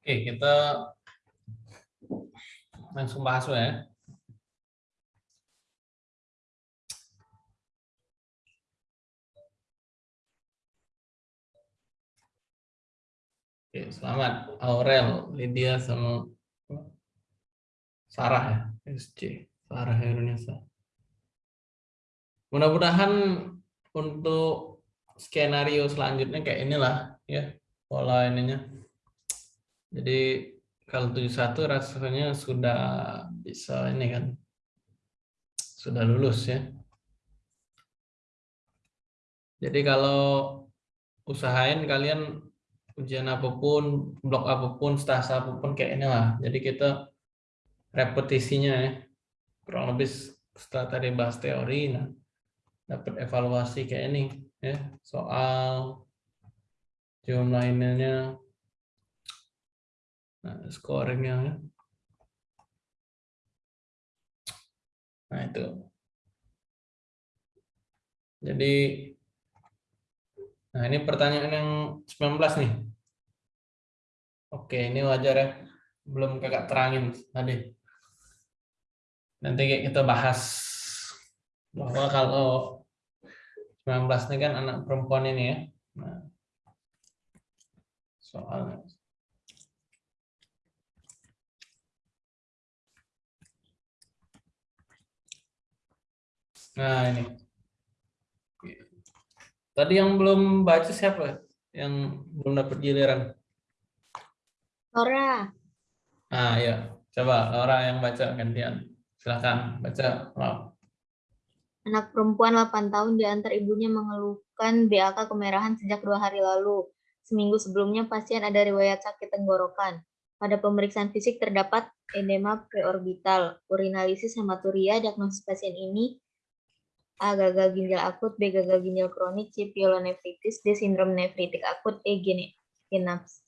Oke, kita langsung bahas ya. Oke, selamat Aurel, Lydia sama Sarah ya, SC, Sarah Herunisa. Mudah-mudahan untuk skenario selanjutnya kayak inilah ya pola ininya. Jadi kalau 71 rasanya sudah bisa ini kan sudah lulus ya. Jadi kalau usahain kalian ujian apa pun, blok apa pun, stasa apa pun kayak ini lah. Jadi kita repetisinya ya, kurang lebih setelah tadi bahas teori, nah dapat evaluasi kayak ini ya, soal jumlah ininya, nah, scoringnya ya. Nah itu. Jadi, nah ini pertanyaan yang 19 nih. Oke, ini wajar ya. Belum kakak terangin tadi. Nanti kita bahas bahwa kalau 19 ini kan anak perempuan ini ya. Nah, soalnya. Nah, ini. Tadi yang belum baca siapa? Yang belum dapat giliran? Laura. Ah ya, coba Laura yang baca gantian. Silahkan baca. Wow. Anak perempuan 8 tahun diantar ibunya mengeluhkan BAK kemerahan sejak dua hari lalu. Seminggu sebelumnya pasien ada riwayat sakit tenggorokan. Pada pemeriksaan fisik terdapat edema preorbital, urinalisis hematuria, diagnosis pasien ini A. Gagal ginjal akut, B. Gagal ginjal kronik, C. Pyelonefritis, D. Sindrom nefritik akut, E. Genaps.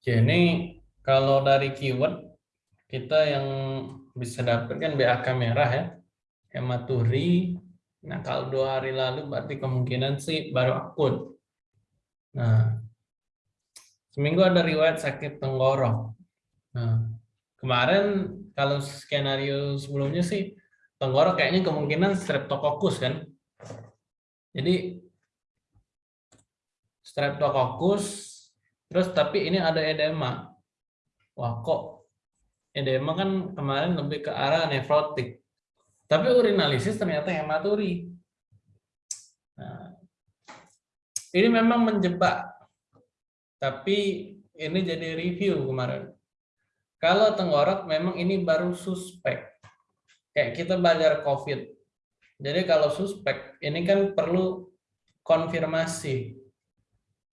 Oke, ini kalau dari keyword kita yang bisa dapatkan BAK merah ya, hematuri. Nah, kalau dua hari lalu berarti kemungkinan sih baru akut. Nah, seminggu ada riwayat sakit tenggorok. Nah, kemarin kalau skenario sebelumnya sih tenggorok kayaknya kemungkinan streptococcus kan. Jadi streptococcus Terus tapi ini ada edema. Wah kok edema kan kemarin lebih ke arah nefrotik. Tapi urinalisis ternyata hematuri. Nah, ini memang menjebak. Tapi ini jadi review kemarin. Kalau tenggorok memang ini baru suspek. Kayak kita belajar COVID. Jadi kalau suspek ini kan perlu konfirmasi.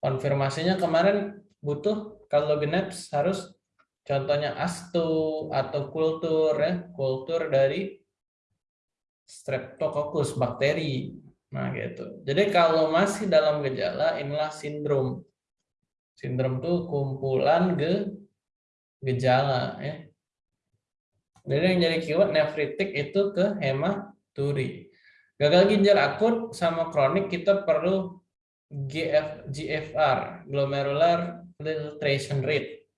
Konfirmasinya kemarin butuh kalau BNAPS harus contohnya astu atau kultur ya, kultur dari Streptococcus bakteri. Nah, gitu. Jadi kalau masih dalam gejala inilah sindrom. Sindrom itu kumpulan ge gejala ya. Jadi yang jadi keyword nefritik itu ke hematuri. Gagal ginjal akut sama kronik kita perlu GF, GFR, glomerular filtration rate.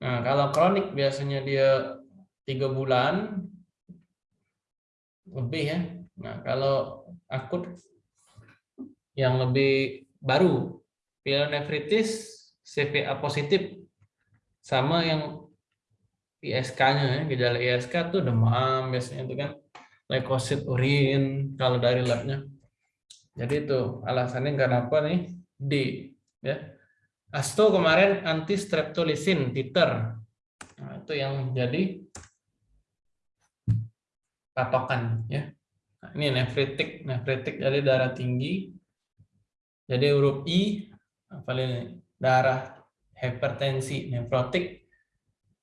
Nah, kalau kronik biasanya dia tiga bulan lebih ya. Nah, kalau akut yang lebih baru, pyelonefritis CVA positif sama yang ISK-nya ya, gejala ISK tuh demam biasanya itu kan leukosit urin kalau dari labnya. Jadi itu alasannya kenapa nih D ya. Asto kemarin anti streptolisin titer. Nah, itu yang jadi patokan ya. Nah, ini nefritik, nefritik jadi darah tinggi. Jadi huruf I apa ini? Darah hipertensi nefrotik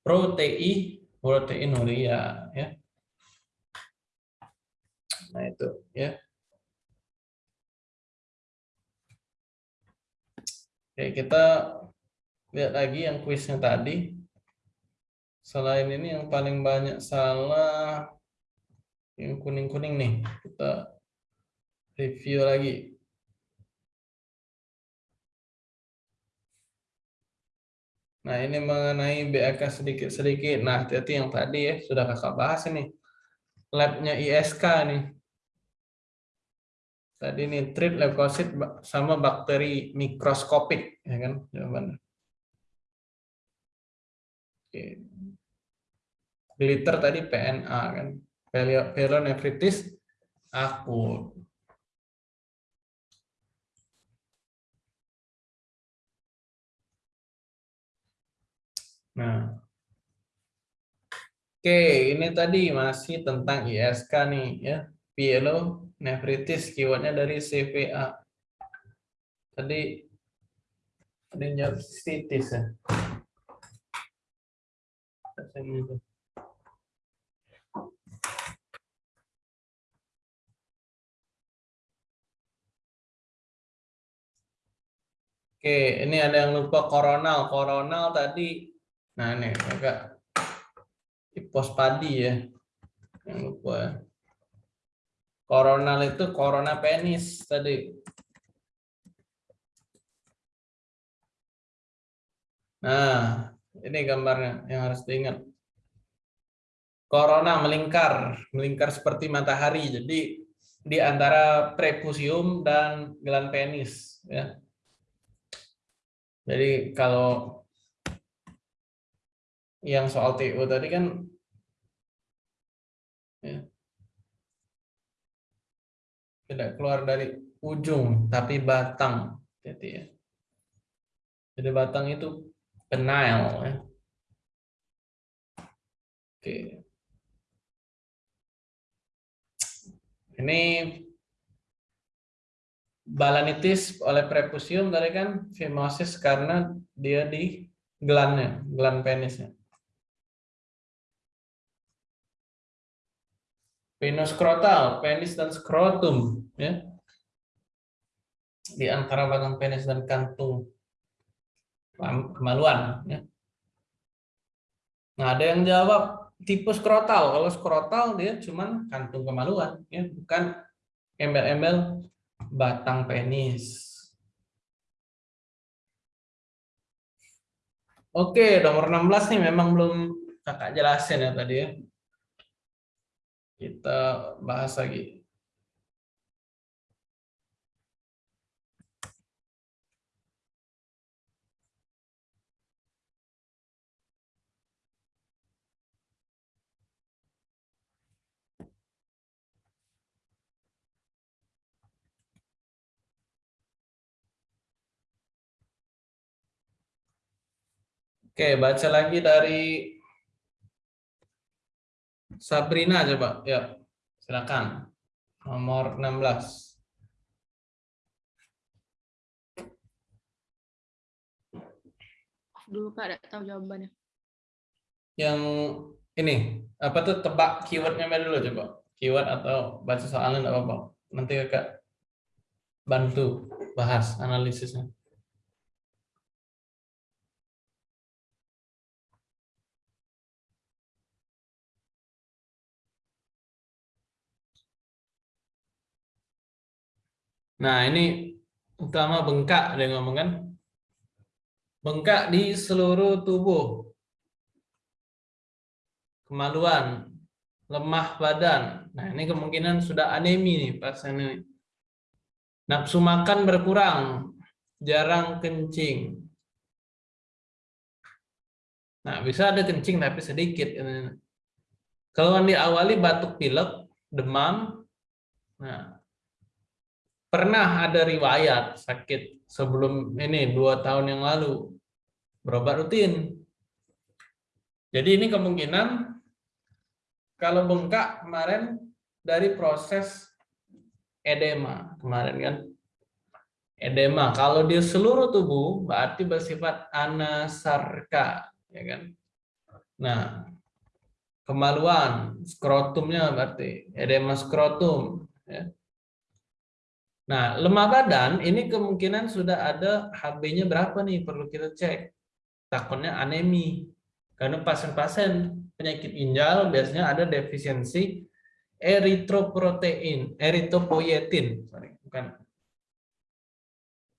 protein proteinuria ya. Nah, itu ya. Oke, kita lihat lagi yang kuisnya tadi. Selain ini yang paling banyak salah yang kuning-kuning nih. Kita review lagi. Nah, ini mengenai BAK sedikit-sedikit. Nah, hati-hati yang tadi ya, sudah kakak bahas ini. Labnya ISK nih. Tadi ini trip leukosit sama bakteri mikroskopik, ya kan jawabannya. Oke. Glitter tadi PNA kan. Pyelonefritis akut. Nah, oke ini tadi masih tentang ISK nih ya, pielonefritis keywordnya dari CVA. Tadi ada yang sitis ya. Oke, ini ada yang lupa koronal. Koronal tadi Nah, ini agak pos padi ya. Yang lupa ya. Koronal itu corona penis tadi. Nah, ini gambarnya yang harus diingat. Corona melingkar, melingkar seperti matahari. Jadi di antara prepusium dan gelan penis ya. Jadi kalau yang soal TU tadi kan ya, tidak keluar dari ujung tapi batang jadi ya. Jadi batang itu penile ya. Oke. Ini balanitis oleh prepusium tadi kan fimosis karena dia di gelannya, gelan penisnya. Penoskrotal, penis dan skrotum, ya. Di antara batang penis dan kantung kemaluan, ya. Nah, ada yang jawab tipe skrotal. Kalau skrotal dia cuma kantung kemaluan, ya, bukan embel-embel batang penis. Oke, nomor 16 nih memang belum kakak jelasin ya tadi ya. Kita bahas lagi. Oke, baca lagi dari Sabrina coba, ya. Silakan. Nomor 16. Dulu Pak, ada tahu jawabannya. Yang ini, apa tuh tebak keywordnya dulu coba. Keyword atau baca soalnya enggak apa-apa. Nanti kakak bantu bahas analisisnya. Nah, ini utama bengkak ada yang ngomong kan. Bengkak di seluruh tubuh. Kemaluan, lemah badan. Nah, ini kemungkinan sudah anemi nih pasien ini. Nafsu makan berkurang, jarang kencing. Nah, bisa ada kencing tapi sedikit. Kalau diawali batuk pilek, demam, nah pernah ada riwayat sakit sebelum ini dua tahun yang lalu berobat rutin. Jadi ini kemungkinan kalau bengkak kemarin dari proses edema kemarin kan. Edema kalau di seluruh tubuh berarti bersifat anasarka ya kan. Nah, kemaluan skrotumnya berarti edema skrotum ya. Nah, lemah badan ini kemungkinan sudah ada HB-nya berapa nih perlu kita cek. Takutnya anemi. Karena pasien-pasien penyakit ginjal biasanya ada defisiensi eritroprotein, eritropoietin, sorry, bukan.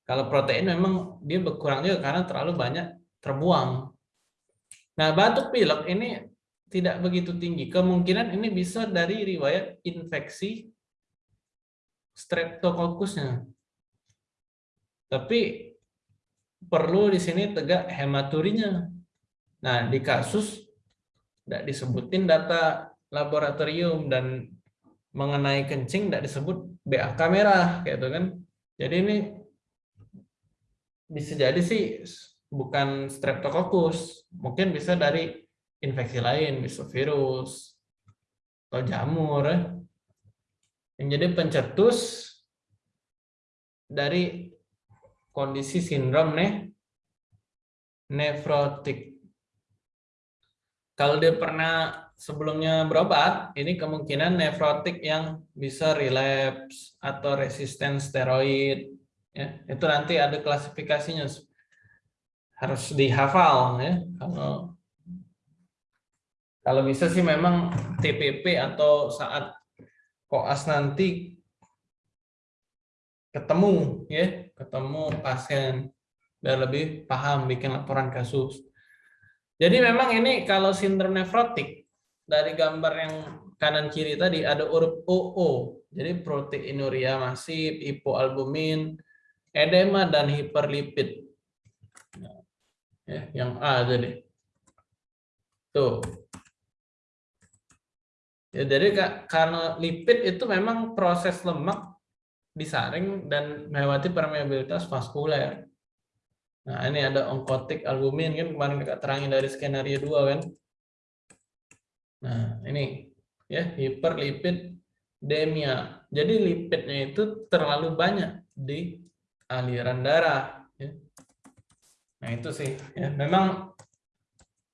Kalau protein memang dia berkurang juga karena terlalu banyak terbuang Nah, batuk pilek ini tidak begitu tinggi. Kemungkinan ini bisa dari riwayat infeksi streptokokkusnya. Tapi perlu di sini tegak hematurinya. Nah, di kasus tidak disebutin data laboratorium dan mengenai kencing tidak disebut BAK merah kayak itu kan. Jadi ini bisa jadi sih bukan streptococcus, mungkin bisa dari infeksi lain, bisa virus atau jamur. Ya. Yang jadi pencetus dari kondisi sindrom nih nefrotik. Kalau dia pernah sebelumnya berobat, ini kemungkinan nefrotik yang bisa relapse atau resisten steroid. Ya, itu nanti ada klasifikasinya harus dihafal ya. Kalau kalau bisa sih memang TPP atau saat koas nanti ketemu ya, ketemu pasien biar lebih paham bikin laporan kasus. Jadi memang ini kalau sindrom nefrotik dari gambar yang kanan kiri tadi ada huruf OO. Jadi proteinuria masif, hipoalbumin, edema dan hiperlipid. Ya, yang A tadi. Tuh. Ya, jadi karena lipid itu memang proses lemak disaring dan melewati permeabilitas vaskuler. Nah, ini ada onkotik albumin kan kemarin kita terangin dari skenario 2 kan. Nah, ini ya hiperlipidemia. Jadi lipidnya itu terlalu banyak di aliran darah. Ya. Nah itu sih. Ya. Memang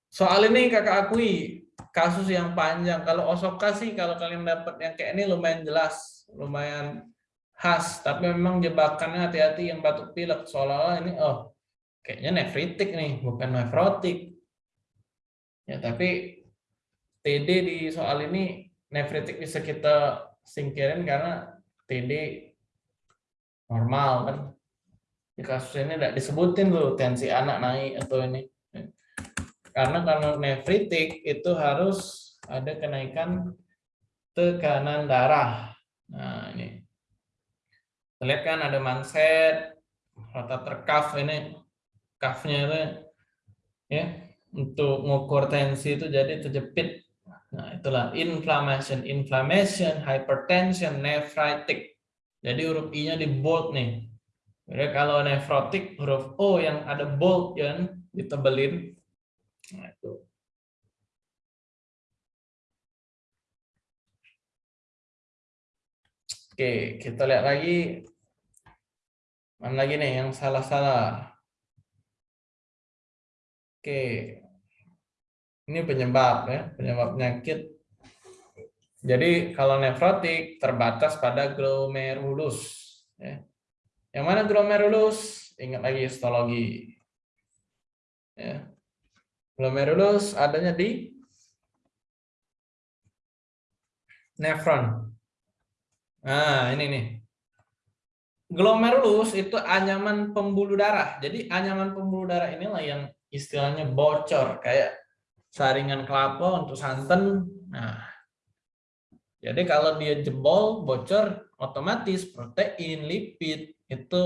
soal ini kakak akui kasus yang panjang. Kalau Osoka sih kalau kalian dapat yang kayak ini lumayan jelas, lumayan khas. Tapi memang jebakannya hati-hati yang batuk pilek. Seolah-olah ini oh kayaknya nefritik nih, bukan nefrotik. Ya tapi TD di soal ini nefritik bisa kita singkirin karena TD normal kan. Di kasus ini tidak disebutin dulu tensi anak naik atau ini. Karena kalau nefritik itu harus ada kenaikan tekanan darah. Nah ini. Lihat kan ada manset, rotator cuff ini, cuffnya itu ya untuk mengukur tensi itu jadi terjepit Nah, itulah inflammation, inflammation, hypertension, nephritic. Jadi huruf I-nya di bold nih. Jadi kalau nephrotic huruf O yang ada bold yang ditebelin. Nah, itu. Oke, kita lihat lagi. Mana lagi nih yang salah-salah? Oke, ini penyebab ya, penyebab penyakit. Jadi kalau nefrotik terbatas pada glomerulus. Ya. Yang mana glomerulus? Ingat lagi histologi. Ya. Glomerulus adanya di nefron. Nah, ini nih. Glomerulus itu anyaman pembuluh darah. Jadi anyaman pembuluh darah inilah yang istilahnya bocor kayak saringan kelapa untuk santan. Nah, jadi kalau dia jebol, bocor, otomatis protein, lipid itu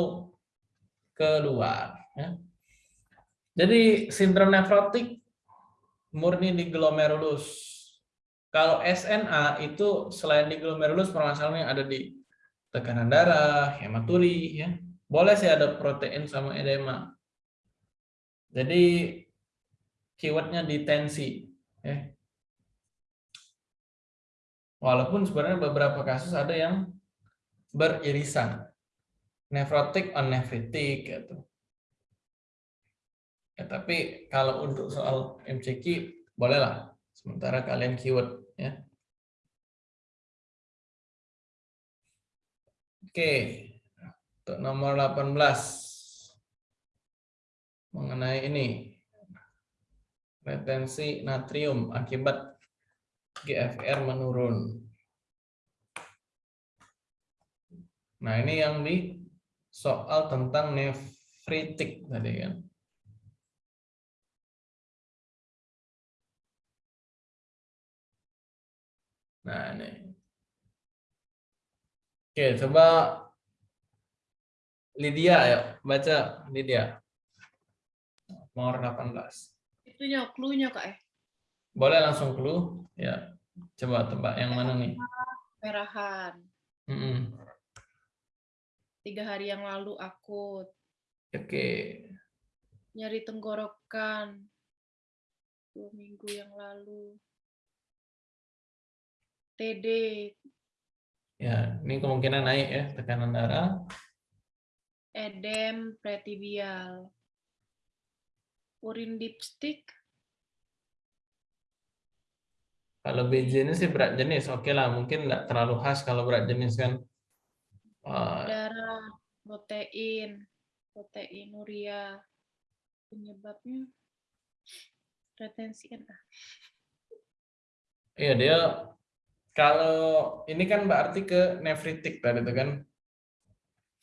keluar. Ya. Jadi sindrom nefrotik murni di glomerulus. Kalau SNA itu selain di glomerulus permasalahan yang ada di tekanan darah, hematuri, ya boleh sih ada protein sama edema. Jadi keywordnya di tensi. Ya. Walaupun sebenarnya beberapa kasus ada yang beririsan. Nefrotik on nefritik. Gitu. Ya, tapi kalau untuk soal MCQ, bolehlah. Sementara kalian keyword. ya. Oke, untuk nomor 18 mengenai ini retensi natrium akibat GFR menurun. Nah, ini yang di soal tentang nefritik tadi kan. Nah, ini. Oke, coba Lydia ya, baca Lydia. Nomor 18. Itunya clue-nya Kak eh. Boleh langsung clue? Ya. Coba tebak yang mana nih? Merahan. Mm-mm. Tiga hari yang lalu akut. Oke. Nyari tenggorokan. Dua minggu yang lalu. TD. Ya, ini kemungkinan naik ya tekanan darah. Edem pretibial. Urin dipstick. Kalau BJ ini sih berat jenis, oke lah. Mungkin nggak terlalu khas kalau berat jenis kan. Darah. Protein. Protein uria. Penyebabnya retensi kan. ah. Iya dia kalau ini kan berarti ke nefritik tadi itu kan.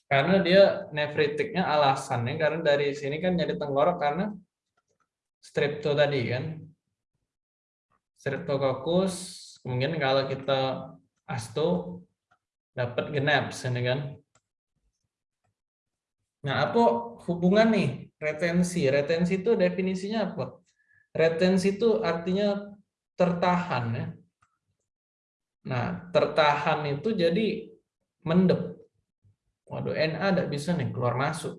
Karena dia nefritiknya alasannya karena dari sini kan jadi tenggorok karena strepto tadi kan. Streptococcus kemungkinan kalau kita asto dapat genaps ini kan. Nah, apa hubungan nih retensi? Retensi itu definisinya apa? Retensi itu artinya tertahan ya. Nah, tertahan itu jadi mendep. Waduh, NA tidak bisa nih keluar masuk.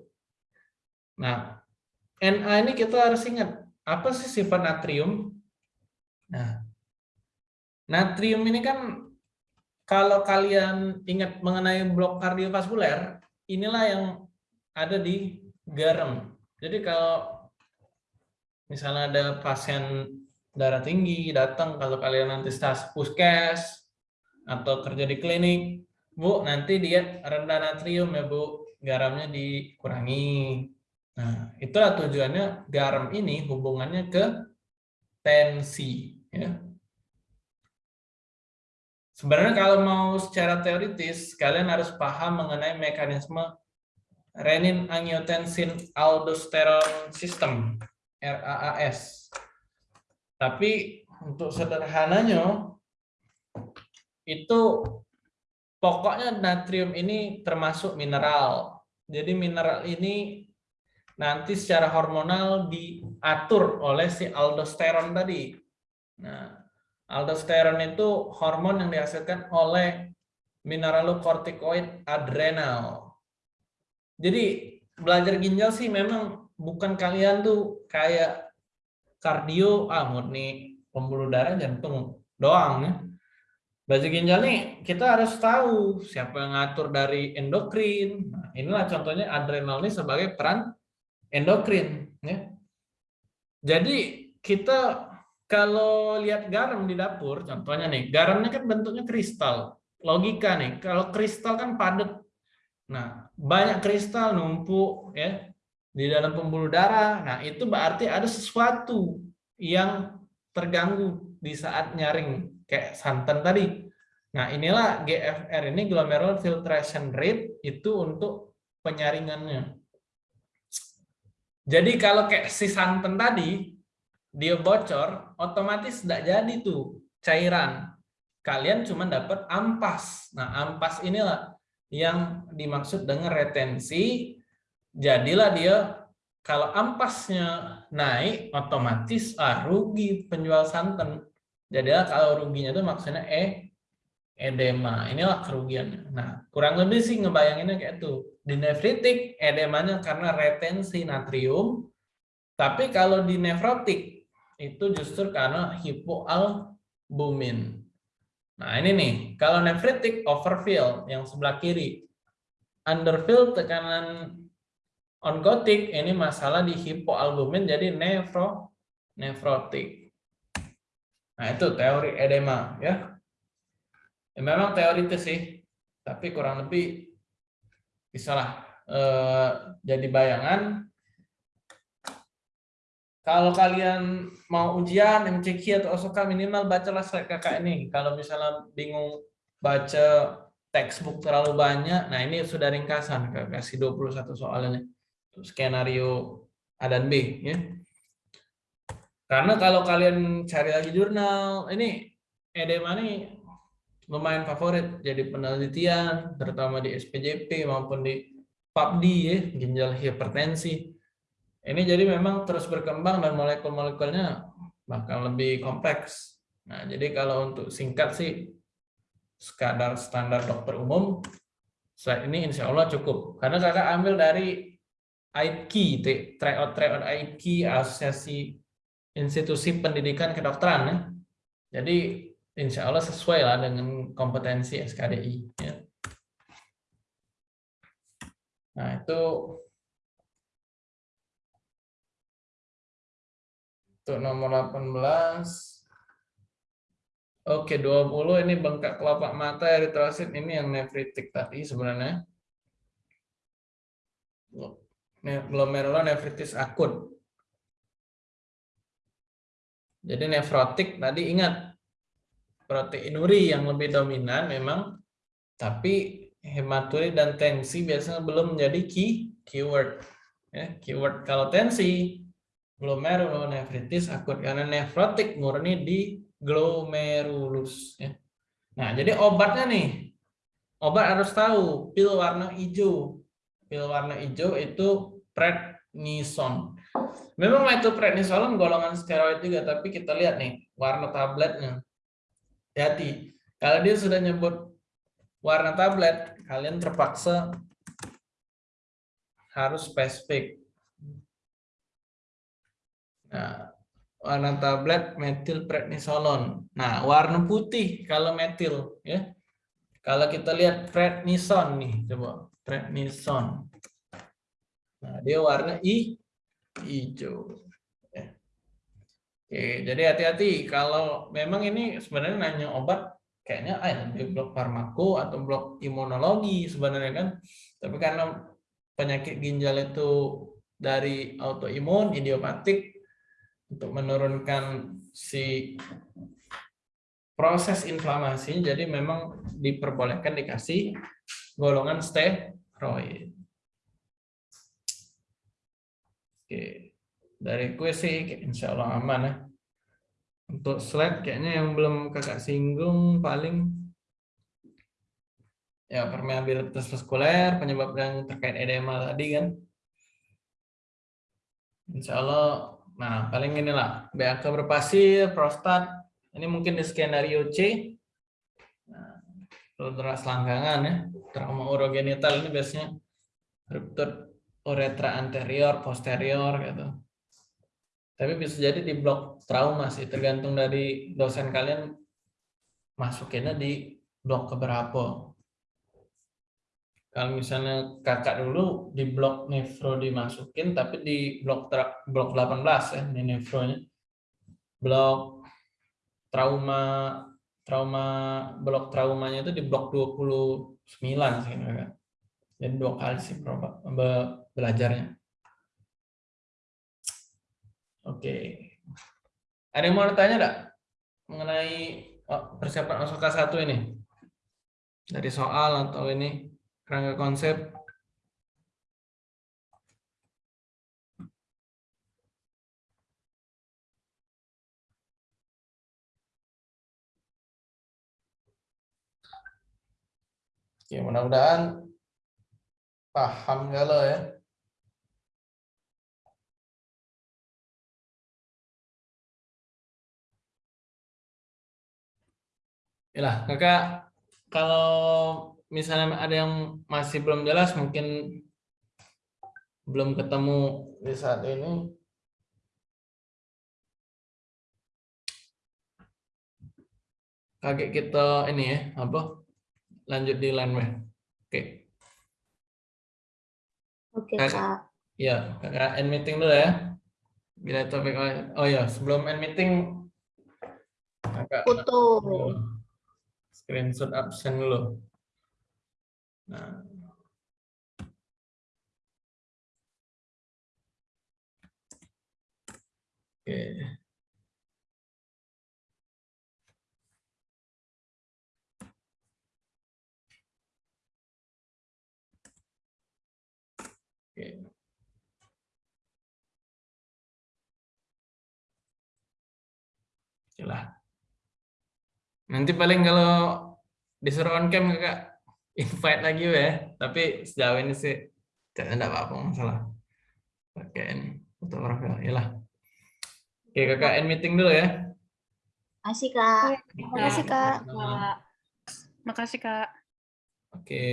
Nah, NA ini kita harus ingat apa sih sifat natrium? Nah, natrium ini kan kalau kalian ingat mengenai blok kardiovaskuler, inilah yang ada di garam. Jadi kalau misalnya ada pasien darah tinggi datang kalau kalian nanti stas puskes atau kerja di klinik, Bu, nanti dia rendah natrium ya, Bu. Garamnya dikurangi. Nah, itulah tujuannya garam ini hubungannya ke tensi, ya. Sebenarnya kalau mau secara teoritis, kalian harus paham mengenai mekanisme renin angiotensin aldosterone system, RAAS. Tapi untuk sederhananya, itu pokoknya natrium ini termasuk mineral. Jadi mineral ini nanti secara hormonal diatur oleh si aldosteron tadi. Nah, aldosteron itu hormon yang dihasilkan oleh mineralokortikoid adrenal. Jadi belajar ginjal sih memang bukan kalian tuh kayak kardio ah murni pembuluh darah jantung doang ya. Belajar ginjal nih kita harus tahu siapa yang ngatur dari endokrin. Nah, inilah contohnya adrenal ini sebagai peran endokrin ya. Jadi kita kalau lihat garam di dapur, contohnya nih, garamnya kan bentuknya kristal. Logika nih, kalau kristal kan padat. Nah, banyak kristal numpuk ya di dalam pembuluh darah. Nah, itu berarti ada sesuatu yang terganggu di saat nyaring kayak santan tadi. Nah, inilah GFR ini glomerular filtration rate itu untuk penyaringannya. Jadi kalau kayak si santan tadi dia bocor, otomatis tidak jadi tuh cairan. Kalian cuma dapat ampas. Nah, ampas inilah yang dimaksud dengan retensi. Jadilah dia kalau ampasnya naik, otomatis ah, rugi penjual santan. Jadilah kalau ruginya itu maksudnya e edema. Inilah kerugiannya. Nah, kurang lebih sih ngebayanginnya kayak itu. Di nefritik, edemanya karena retensi natrium. Tapi kalau di nefrotik, itu justru karena hipoalbumin. Nah, ini nih, kalau nefritik overfill yang sebelah kiri. Underfill tekanan onkotik ini masalah di hipoalbumin jadi nefro nefrotik. Nah, itu teori edema ya. ya memang teoritis sih, tapi kurang lebih bisalah eh, jadi bayangan kalau kalian mau ujian MCQ atau OSOKA minimal bacalah slide kakak ini. Kalau misalnya bingung baca textbook terlalu banyak, nah ini sudah ringkasan kasih 21 soal ini. Skenario A dan B ya. Karena kalau kalian cari lagi jurnal, ini edema ini lumayan favorit. Jadi penelitian terutama di SPJP maupun di PubD ya ginjal hipertensi. Ini jadi memang terus berkembang dan molekul-molekulnya bakal lebih kompleks. Nah jadi kalau untuk singkat sih sekadar standar dokter umum slide ini insya Allah cukup. Karena kakak ambil dari AIPKI tryout tryout AIPKI asosiasi institusi pendidikan kedokteran ya jadi insya Allah sesuai lah dengan kompetensi SKDI ya. nah itu untuk nomor 18 Oke, 20 ini bengkak kelopak mata eritrosit ini yang nefritik tadi sebenarnya. Glomerulonefritis akut. Jadi nefrotik tadi ingat proteinuri yang lebih dominan memang tapi hematuri dan tensi biasanya belum menjadi key keyword. Ya, keyword kalau tensi glomerulonefritis akut karena nefrotik murni di glomerulus ya. Nah, jadi obatnya nih. Obat harus tahu pil warna hijau. Pil warna hijau itu prednison. Memang metoprednisolon golongan steroid juga, tapi kita lihat nih warna tabletnya. Hati-hati. Kalau dia sudah nyebut warna tablet, kalian terpaksa harus spesifik. Nah, warna tablet metil prednisolon. Nah, warna putih kalau metil ya. Kalau kita lihat prednison nih, coba prednison. Nah, dia warna i hijau. Ya. Oke, jadi hati-hati kalau memang ini sebenarnya nanya obat kayaknya ah, di blok farmako atau blok imunologi sebenarnya kan. Tapi karena penyakit ginjal itu dari autoimun, idiopatik, untuk menurunkan si proses inflamasi jadi memang diperbolehkan dikasih golongan steroid. Oke, dari kue sih insya Allah aman ya. Untuk slide kayaknya yang belum kakak singgung paling ya permeabilitas vaskuler penyebab yang terkait edema tadi kan. Insya Allah Nah, paling inilah BAK berpasir, prostat. Ini mungkin di skenario C. Nah, Rudra selangkangan ya. Trauma urogenital ini biasanya ruptur uretra anterior, posterior gitu. Tapi bisa jadi di blok trauma sih, tergantung dari dosen kalian masukinnya di blok keberapa. Kalau misalnya kakak dulu di blok nefro dimasukin, tapi di blok blok 18 ya, ini nefronya. Blok trauma trauma blok traumanya itu di blok 29 sih kakak. Jadi dua kali sih belajarnya. Oke. Ada yang mau tanya enggak mengenai oh, persiapan OSOKA 1 ini? Dari soal atau ini? kerangka konsep Oke, mudah-mudahan paham galau ya. Yalah, kakak kalau misalnya ada yang masih belum jelas mungkin belum ketemu di saat ini. Kaget kita ini ya apa? Lanjut di line oke. Oke okay, kak. ya kakak end meeting dulu ya. Bila topik oh ya sebelum end meeting kakak foto screenshot absen dulu Nah. Oke. Oke. Oke lah. Nanti paling kalau disuruh on cam kakak invite lagi ya tapi sejauh ini sih tidak ada apa-apa masalah pakai ini foto profil ya lah oke kakak end meeting dulu ya Asik kak. Terima kasih, Kak. Kak. Makasih, Kak. oke